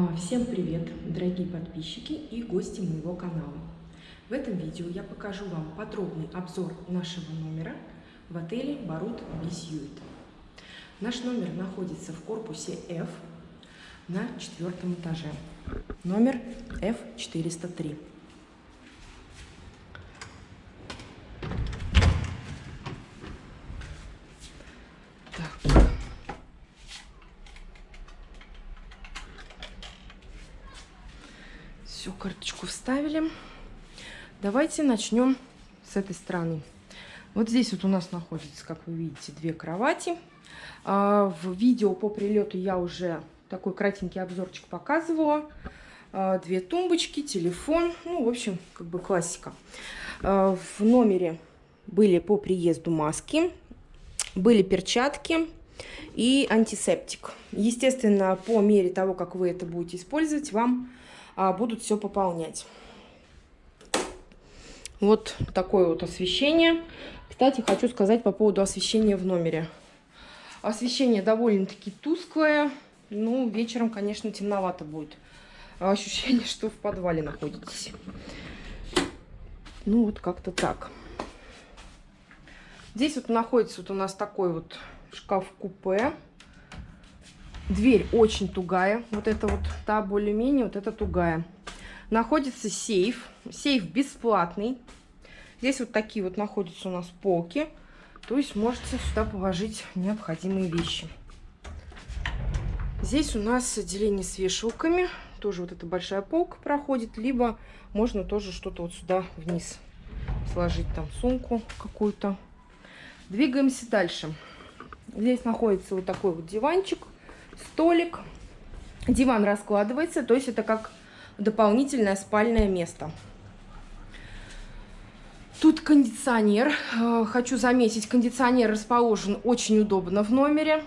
А, всем привет, дорогие подписчики и гости моего канала. В этом видео я покажу вам подробный обзор нашего номера в отеле Барут Бисьюит. Наш номер находится в корпусе F на четвертом этаже. Номер F403. Все, карточку вставили. Давайте начнем с этой стороны. Вот здесь вот у нас находится, как вы видите, две кровати. А, в видео по прилету я уже такой кратенький обзорчик показывала. А, две тумбочки, телефон, ну, в общем, как бы классика. А, в номере были по приезду маски, были перчатки и антисептик. Естественно, по мере того, как вы это будете использовать, вам будут все пополнять. Вот такое вот освещение. Кстати, хочу сказать по поводу освещения в номере. Освещение довольно-таки тусклое. Ну, вечером, конечно, темновато будет. Ощущение, что в подвале находитесь. Ну, вот как-то так. Здесь вот находится вот у нас такой вот шкаф-купе. Дверь очень тугая. Вот это вот та более-менее, вот это тугая. Находится сейф. Сейф бесплатный. Здесь вот такие вот находятся у нас полки. То есть можете сюда положить необходимые вещи. Здесь у нас отделение с вешалками. Тоже вот эта большая полка проходит. Либо можно тоже что-то вот сюда вниз сложить. Там сумку какую-то. Двигаемся дальше. Здесь находится вот такой вот диванчик столик. Диван раскладывается, то есть это как дополнительное спальное место. Тут кондиционер. Э, хочу заметить, кондиционер расположен очень удобно в номере.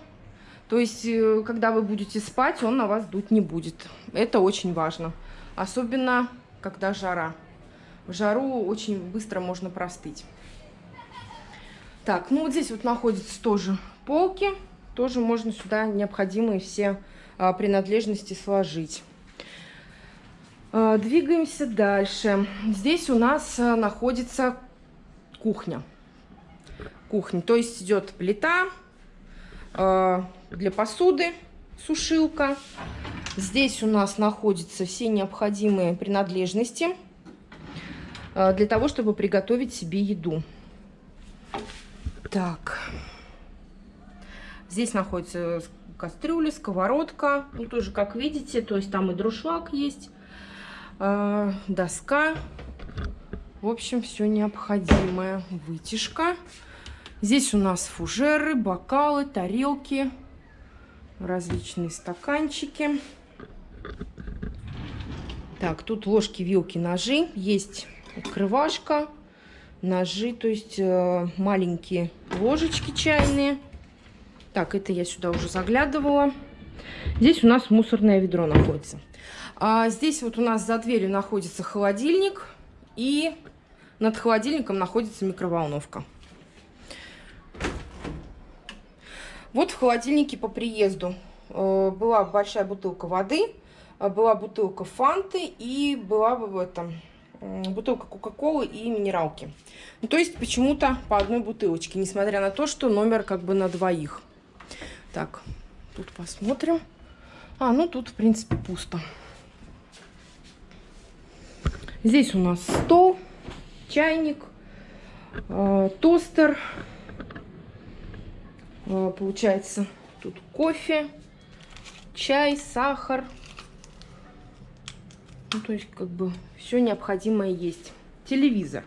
То есть, э, когда вы будете спать, он на вас дуть не будет. Это очень важно. Особенно, когда жара. В жару очень быстро можно простыть. Так, ну вот здесь вот находятся тоже полки тоже можно сюда необходимые все а, принадлежности сложить. А, двигаемся дальше. Здесь у нас а, находится кухня. Кухня, то есть идет плита для посуды, сушилка. Здесь у нас находятся все необходимые принадлежности для того, чтобы приготовить себе еду. Так. Здесь находится кастрюля, сковородка. Ну, тоже, как видите, то есть там и друшлаг есть, э, доска. В общем, все необходимое. Вытяжка. Здесь у нас фужеры, бокалы, тарелки, различные стаканчики. Так, тут ложки, вилки, ножи. Есть открывашка, ножи, то есть э, маленькие ложечки чайные. Так, это я сюда уже заглядывала. Здесь у нас мусорное ведро находится. А здесь вот у нас за дверью находится холодильник. И над холодильником находится микроволновка. Вот в холодильнике по приезду э, была большая бутылка воды, э, была бутылка фанты и была в этом бутылка кока-колы и минералки. Ну, то есть почему-то по одной бутылочке, несмотря на то, что номер как бы на двоих. Так, тут посмотрим. А, ну тут, в принципе, пусто. Здесь у нас стол, чайник, э, тостер. Э, получается, тут кофе, чай, сахар. Ну, то есть, как бы, все необходимое есть. Телевизор.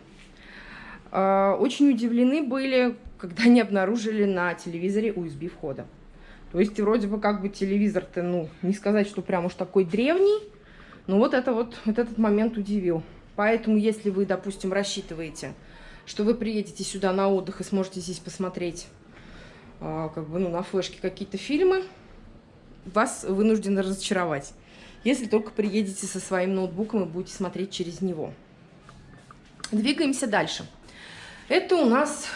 Э, очень удивлены были, когда не обнаружили на телевизоре USB входа. То есть вроде бы как бы телевизор-то, ну, не сказать, что прям уж такой древний, но вот это вот, вот этот момент удивил. Поэтому, если вы, допустим, рассчитываете, что вы приедете сюда на отдых и сможете здесь посмотреть, э, как бы, ну, на флешке какие-то фильмы, вас вынуждены разочаровать. Если только приедете со своим ноутбуком и будете смотреть через него. Двигаемся дальше. Это у нас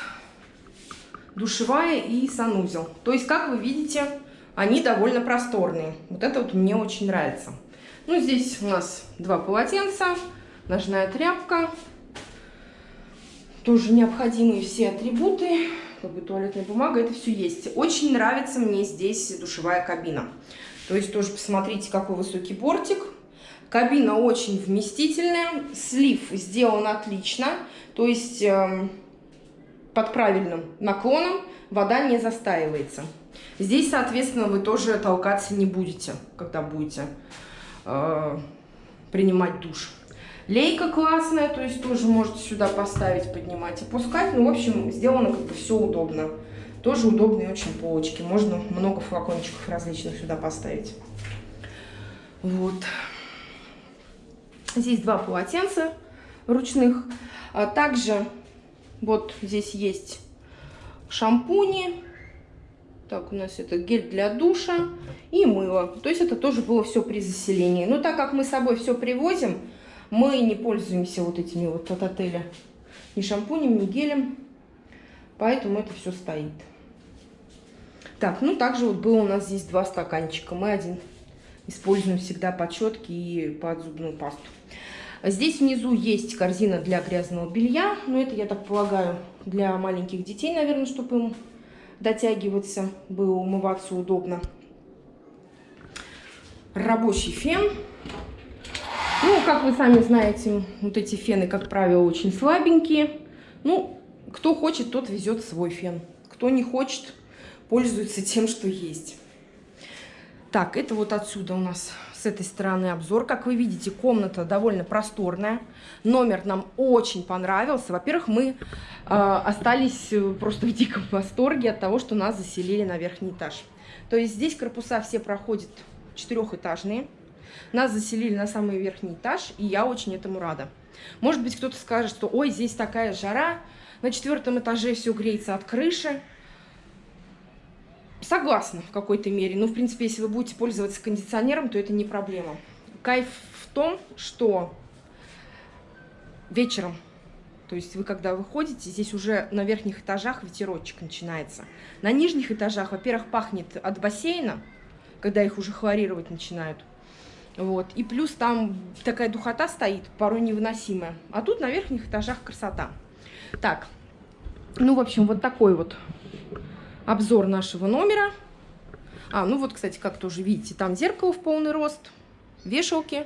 душевая и санузел. То есть, как вы видите, они довольно просторные. Вот это вот мне очень нравится. Ну, здесь у нас два полотенца, ножная тряпка. Тоже необходимые все атрибуты. Как бы туалетная бумага, это все есть. Очень нравится мне здесь душевая кабина. То есть тоже посмотрите, какой высокий бортик. Кабина очень вместительная. Слив сделан отлично. То есть э, под правильным наклоном вода не застаивается. Здесь, соответственно, вы тоже толкаться не будете, когда будете э, принимать душ. Лейка классная, то есть тоже можете сюда поставить, поднимать, опускать. Ну, в общем, сделано как бы все удобно. Тоже удобные очень полочки. Можно много флакончиков различных сюда поставить. Вот. Здесь два полотенца ручных. А также вот здесь есть шампуни. Так, у нас это гель для душа и мыло. То есть это тоже было все при заселении. Но так как мы с собой все привозим, мы не пользуемся вот этими вот от отеля ни шампунем, ни гелем. Поэтому это все стоит. Так, ну также вот было у нас здесь два стаканчика. Мы один используем всегда под щетки и под зубную пасту. Здесь внизу есть корзина для грязного белья. Но это, я так полагаю, для маленьких детей, наверное, чтобы им дотягиваться, было умываться удобно. Рабочий фен. Ну, как вы сами знаете, вот эти фены, как правило, очень слабенькие. Ну, кто хочет, тот везет свой фен. Кто не хочет, пользуется тем, что есть. Так, это вот отсюда у нас с этой стороны обзор. Как вы видите, комната довольно просторная. Номер нам очень понравился. Во-первых, мы э, остались просто в диком восторге от того, что нас заселили на верхний этаж. То есть здесь корпуса все проходят четырехэтажные. Нас заселили на самый верхний этаж, и я очень этому рада. Может быть, кто-то скажет, что ой, здесь такая жара, на четвертом этаже все греется от крыши. Согласна в какой-то мере. Но, в принципе, если вы будете пользоваться кондиционером, то это не проблема. Кайф в том, что вечером, то есть вы когда выходите, здесь уже на верхних этажах ветерочек начинается. На нижних этажах, во-первых, пахнет от бассейна, когда их уже хлорировать начинают. Вот. И плюс там такая духота стоит, порой невыносимая. А тут на верхних этажах красота. Так, ну, в общем, вот такой вот обзор нашего номера. А, ну вот, кстати, как тоже видите, там зеркало в полный рост, вешалки.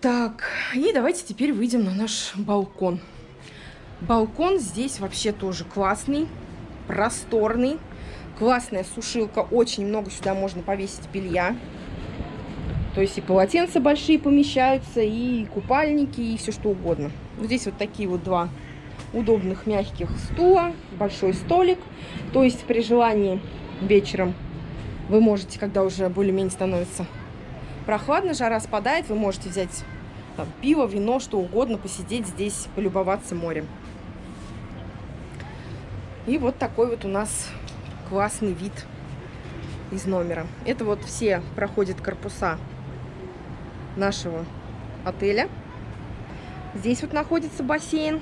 Так, и давайте теперь выйдем на наш балкон. Балкон здесь вообще тоже классный, просторный. Классная сушилка, очень много сюда можно повесить белья. То есть и полотенца большие помещаются, и купальники, и все что угодно. Вот здесь вот такие вот два удобных мягких стула, большой столик. То есть при желании вечером вы можете, когда уже более-менее становится прохладно, жара спадает, вы можете взять там, пиво, вино, что угодно, посидеть здесь, полюбоваться морем. И вот такой вот у нас классный вид из номера. Это вот все проходят корпуса нашего отеля. Здесь вот находится бассейн.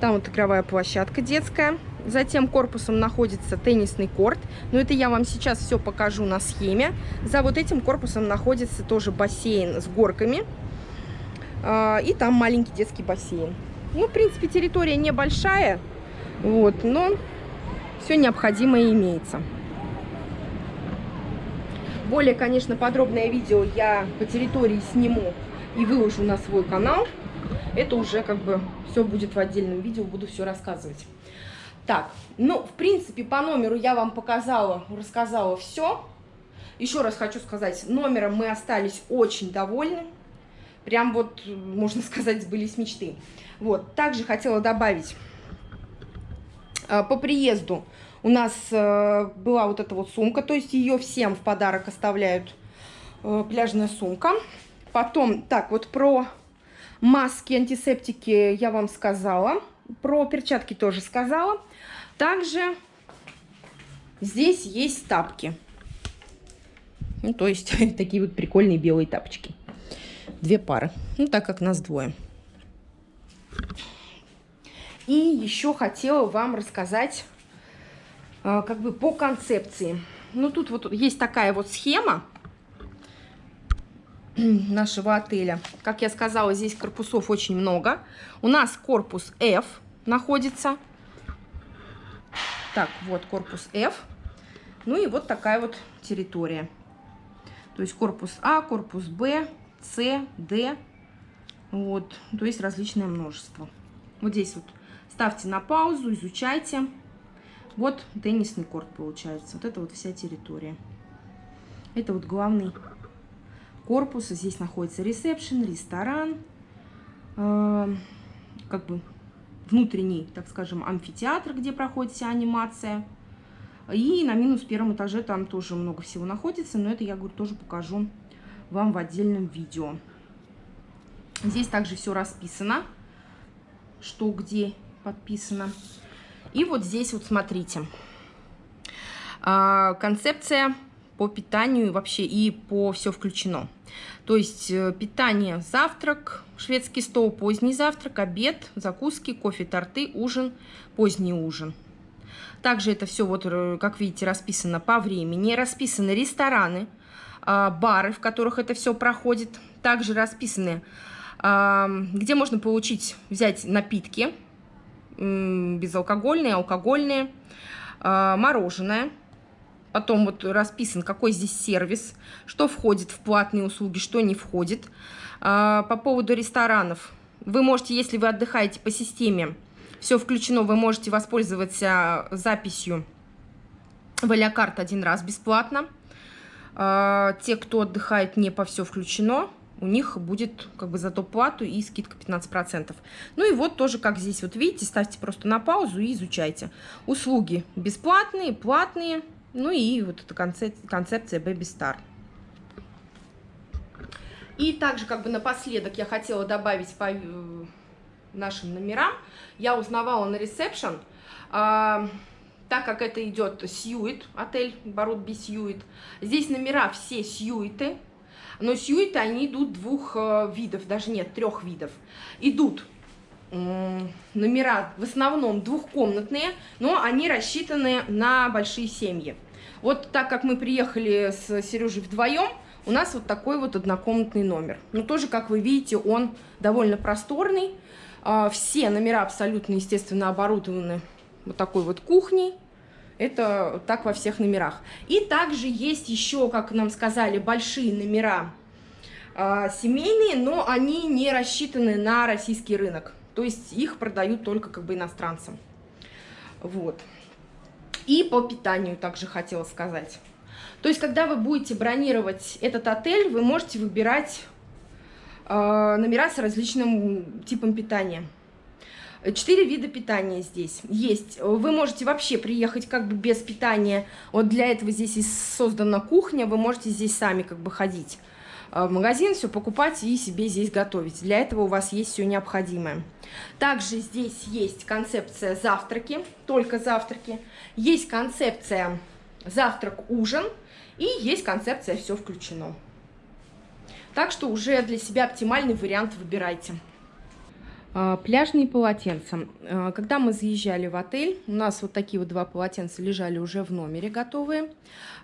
Там вот игровая площадка детская. Затем корпусом находится теннисный корт. Но это я вам сейчас все покажу на схеме. За вот этим корпусом находится тоже бассейн с горками. А, и там маленький детский бассейн. Ну, в принципе, территория небольшая. Вот, но все необходимое имеется. Более, конечно, подробное видео я по территории сниму и выложу на свой канал. Это уже как бы все будет в отдельном видео, буду все рассказывать. Так, ну, в принципе, по номеру я вам показала, рассказала все. Еще раз хочу сказать, номером мы остались очень довольны. Прям вот, можно сказать, сбылись мечты. Вот, также хотела добавить, а, по приезду у нас э, была вот эта вот сумка, то есть ее всем в подарок оставляют э, пляжная сумка. Потом, так, вот про маски, антисептики я вам сказала. Про перчатки тоже сказала. Также здесь есть тапки. Ну, то есть такие вот прикольные белые тапочки. Две пары. Ну, так как нас двое. И еще хотела вам рассказать а, как бы по концепции. Ну, тут вот есть такая вот схема. нашего отеля. Как я сказала, здесь корпусов очень много. У нас корпус F находится. Так, вот корпус F. Ну и вот такая вот территория. То есть корпус А, корпус Б, С, Д. Вот, то есть различное множество. Вот здесь вот ставьте на паузу, изучайте. Вот теннисный корт получается. Вот это вот вся территория. Это вот главный корпус. Здесь находится ресепшн, ресторан. Э, как бы внутренний, так скажем, амфитеатр, где проходит вся анимация. И на минус первом этаже там тоже много всего находится, но это я, говорю, тоже покажу вам в отдельном видео. Здесь также все расписано, что где подписано. И вот здесь вот смотрите. А, концепция по питанию вообще и по все включено. То есть э, питание, завтрак, шведский стол, поздний завтрак, обед, закуски, кофе, торты, ужин, поздний ужин. Также это все, вот, э, как видите, расписано по времени. Расписаны рестораны, а, бары, в которых это все проходит. Также расписаны, а, где можно получить, взять напитки, безалкогольные, алкогольные, а, Потом вот расписан, какой здесь сервис, что входит в платные услуги, что не входит. По поводу ресторанов. Вы можете, если вы отдыхаете по системе все включено, вы можете воспользоваться записью в Алякарт один раз бесплатно. А, те, кто отдыхает не по все включено, у них будет как бы за то плату и скидка 15%. Ну и вот тоже, как здесь вот видите, ставьте просто на паузу и изучайте. Услуги бесплатные, платные, ну и вот эта концепция Baby Star. И также как бы напоследок я хотела добавить по нашим номерам, я узнавала на ресепшн, а, так как это идет Сьюит, отель Барут Сьюит, здесь номера все Сьюиты, но Сьюиты, они идут двух э, видов, даже нет, трех видов. Идут номера в основном двухкомнатные, но они рассчитаны на большие семьи. Вот так как мы приехали с Сережей вдвоем, у нас вот такой вот однокомнатный номер. Но тоже, как вы видите, он довольно просторный, а, все номера абсолютно, естественно, оборудованы вот такой вот кухней. Это так во всех номерах. И также есть еще, как нам сказали, большие номера э, семейные, но они не рассчитаны на российский рынок. То есть их продают только как бы иностранцам. Вот. И по питанию также хотела сказать. То есть, когда вы будете бронировать этот отель, вы можете выбирать Э, номера с различным типом питания. Четыре вида питания здесь есть. Вы можете вообще приехать как бы без питания. Вот для этого здесь и создана кухня. Вы можете здесь сами как бы ходить в магазин, все покупать и себе здесь готовить. Для этого у вас есть все необходимое. Также здесь есть концепция завтраки, только завтраки. Есть концепция завтрак-ужин и есть концепция все включено. Так что уже для себя оптимальный вариант выбирайте. А, пляжные полотенца. А, когда мы заезжали в отель, у нас вот такие вот два полотенца лежали уже в номере готовые.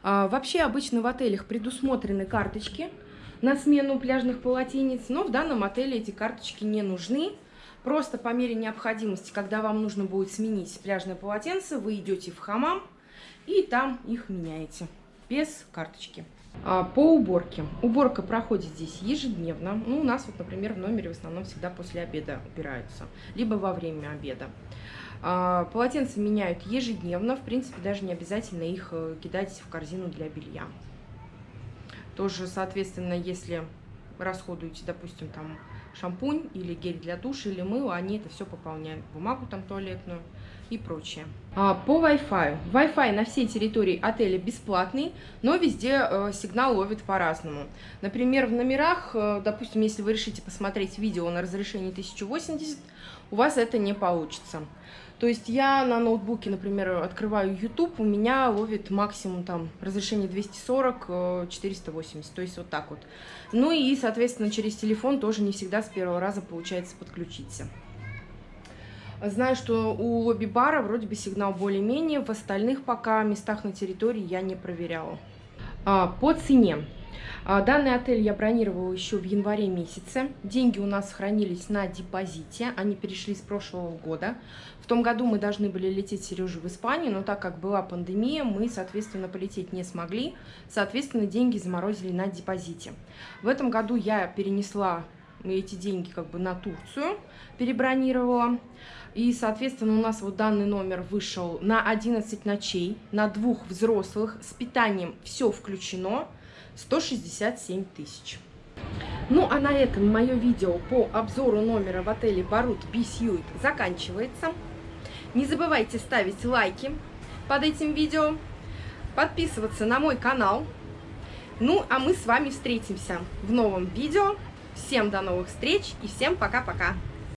Вообще обычно в отелях предусмотрены карточки на смену пляжных полотенец, но в данном отеле эти карточки не нужны. Просто по мере необходимости, когда вам нужно будет сменить пляжное полотенце, вы идете в хамам и там их меняете без карточки. А, по уборке. Уборка проходит здесь ежедневно. Ну, у нас вот, например, в номере в основном всегда после обеда убираются, либо во время обеда. А, полотенца меняют ежедневно, в принципе, даже не обязательно их э, кидать в корзину для белья. Тоже, соответственно, если расходуете, допустим, там шампунь или гель для душа или мыло, они это все пополняют, бумагу там туалетную и прочее. А, по Wi-Fi. Wi-Fi на всей территории отеля бесплатный, но везде э, сигнал ловит по-разному. Например, в номерах, э, допустим, если вы решите посмотреть видео на разрешении 1080, у вас это не получится. То есть я на ноутбуке, например, открываю YouTube, у меня ловит максимум там разрешение 240, 480, э, то есть вот так вот. Ну и, соответственно, через телефон тоже не всегда с первого раза получается подключиться. Знаю, что у лобби-бара вроде бы сигнал более-менее, в остальных пока местах на территории я не проверяла. А, по цене. А, данный отель я бронировала еще в январе месяце. Деньги у нас хранились на депозите, они перешли с прошлого года. В том году мы должны были лететь с Сережей в Испанию, но так как была пандемия, мы, соответственно, полететь не смогли. Соответственно, деньги заморозили на депозите. В этом году я перенесла эти деньги как бы на Турцию, перебронировала. И, соответственно, у нас вот данный номер вышел на 11 ночей, на двух взрослых, с питанием все включено, 167 тысяч. Ну, а на этом мое видео по обзору номера в отеле Барут Бисьюит заканчивается. Не забывайте ставить лайки под этим видео, подписываться на мой канал. Ну, а мы с вами встретимся в новом видео. Всем до новых встреч и всем пока-пока!